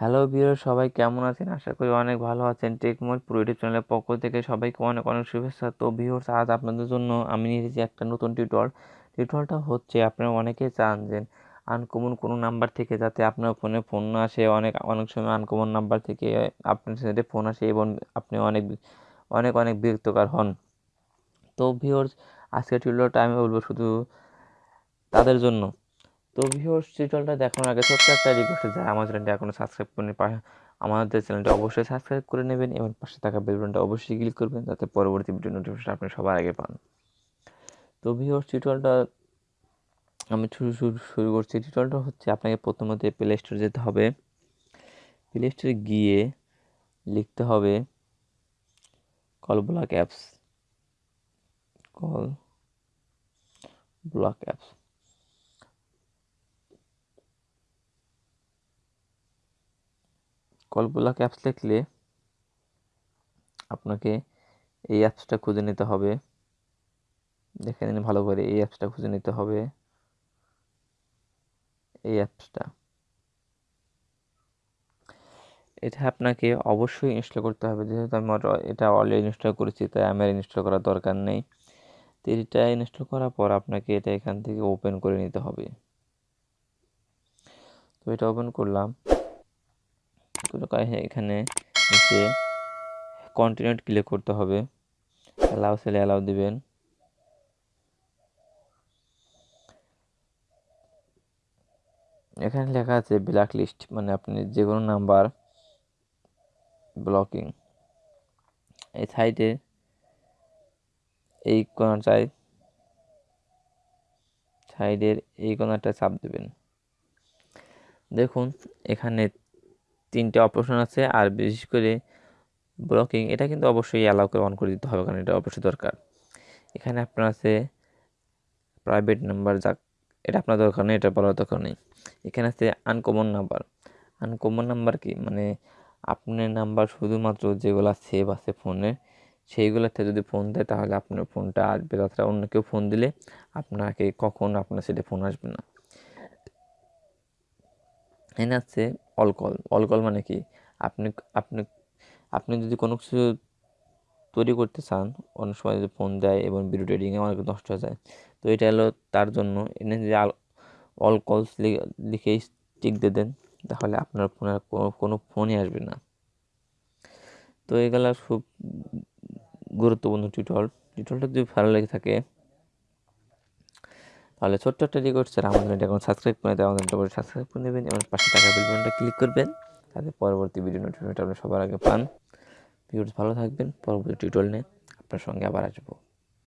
Hello বিয়ার সবাই কেমন আছেন? আশা করি অনেক ভালো আছেন। টেকমোর পুরো ইউটিউব চ্যানেলের পক্ষ থেকে সবাইকে অনেক অনেক শুভেচ্ছা। তো ভিউর্স আজ আপনাদের জন্য আমি নিয়ে এসেছি একটা নতুন টিউটর টিউটরটা হচ্ছে, আপনারা অনেকে চান যে আনকমন কোনো নাম্বার থেকে যাতে আপনার ফোনে ফোন না আসে। অনেক অনেক সময় আনকমন নাম্বার থেকে আপনার সাথে ফোন আসে এবং আপনি অনেক অনেক অনেক বিরক্তকার হন। তো ভিউর্স আজকের টিউটরটা আমি বলব শুধু তাদের জন্য। তো ভিউয়ার্স টিউটোরিয়ালটা দেখানোর আগে ছোট্ট একটা রিকোয়েস্ট যায় আমার চ্যানেলটা এখনও সাবস্ক্রাইব করে আমাদের চ্যানেলটা অবশ্যই সাবস্ক্রাইব করে নেবেন এবং পাশে থাকা বেল বাটনটা অবশ্যই ক্লিক করবেন যাতে পরবর্তী ভিডিও নোটিফিকেশন আপনি সবার আগে পান। তো ভিউয়ার্স টিউটোরিয়ালটা আমি শুরু শুরু শুরু করছি। টিউটোরিয়ালটা হচ্ছে আপনাকে প্রথমত প্লে স্টোরে যেতে হবে। প্লে স্টোরে গিয়ে লিখতে হবে call block apps call block apps call block apps লিখলে আপনাকে এই অ্যাপসটা খুঁজে নিতে হবে। দেখে নিন ভালো করে এই অ্যাপসটা খুঁজে নিতে হবে। এই অ্যাপসটা এটা আপনাকে অবশ্যই ইনস্টল করতে হবে। যেহেতু আমি এটা অলরেডি ইনস্টল করেছি, তাই আমার ইনস্টল করার দরকার নেই। তো এটা ইনস্টল করার পর আপনাকে এটা এখান থেকে ওপেন করে নিতে হবে। তো এটা ওপেন করলাম। এখানে এসে কন্টিনিউট ক্লিক করতে হবে। অ্যালাউ সেলে অ্যালাউ দিবেন। এখানে লেখা আছে ব্ল্যাক লিস্ট মানে আপনি যে কোনো নাম্বার ব্লকিং এই সাইডে এই কোনাটায় সাইডের এই কোনাটা চাপ দেবেন। দেখুন, এখানে তিনটে অপশন আছে আর বিশেষ করে ব্লকিং, এটা কিন্তু অবশ্যই অ্যালাউ করে অন করে দিতে হবে কারণ এটা অবশ্যই দরকার। এখানে আপনার আছে প্রাইভেট নাম্বার যাক, এটা আপনার দরকার নেই, এটা বলার দরকার নেই। এখানে আছে আনকমন নাম্বার আনকমন নাম্বার কি? মানে আপনার নাম্বার শুধুমাত্র যেগুলো সেভ আছে ফোনে সেইগুলোতে যদি ফোন দেয় তাহলে আপনার ফোনটা আসবে। তাছাড়া অন্য কেউ ফোন দিলে আপনাকে কখন আপনার সেটা ফোন আসবে না। এখানে আছে অলকল অলকল মানে কি? আপনি আপনি আপনি যদি কোনো কিছু তৈরি করতে চান, অনেক সময় যদি ফোন দেয় এবং ভিডিও ট্রেডিংয়ে অনেক নষ্ট হয়ে যায়, তো এটা হলো তার জন্য এনে যদি অল কলস লিখে স্টিক দিয়ে দেন, তাহলে আপনার ফোনের কোনো ফোনই আসবে না। তো এগুলো খুব গুরুত্বপূর্ণ টিউটল টিউটলটা যদি ভালো লেগে থাকে তাহলে ছোট্ট একটা রিকোয়েস্ট স্যার আমাদের এটা এখন সাবস্ক্রাইব করে দেওয়া আমাদের এটা সাবস্ক্রাইব করে নেবেন এবং পাশে টাকা বাটনটা ক্লিক করবেন তাতে পরবর্তী ভিডিও নোটিফিকেশন আপনি সবার আগে পান। ভিডিওটি ভালো থাকবেন, পরবর্তী টিউটোরিয়াল নিয়ে আপনার সঙ্গে আবার আসব।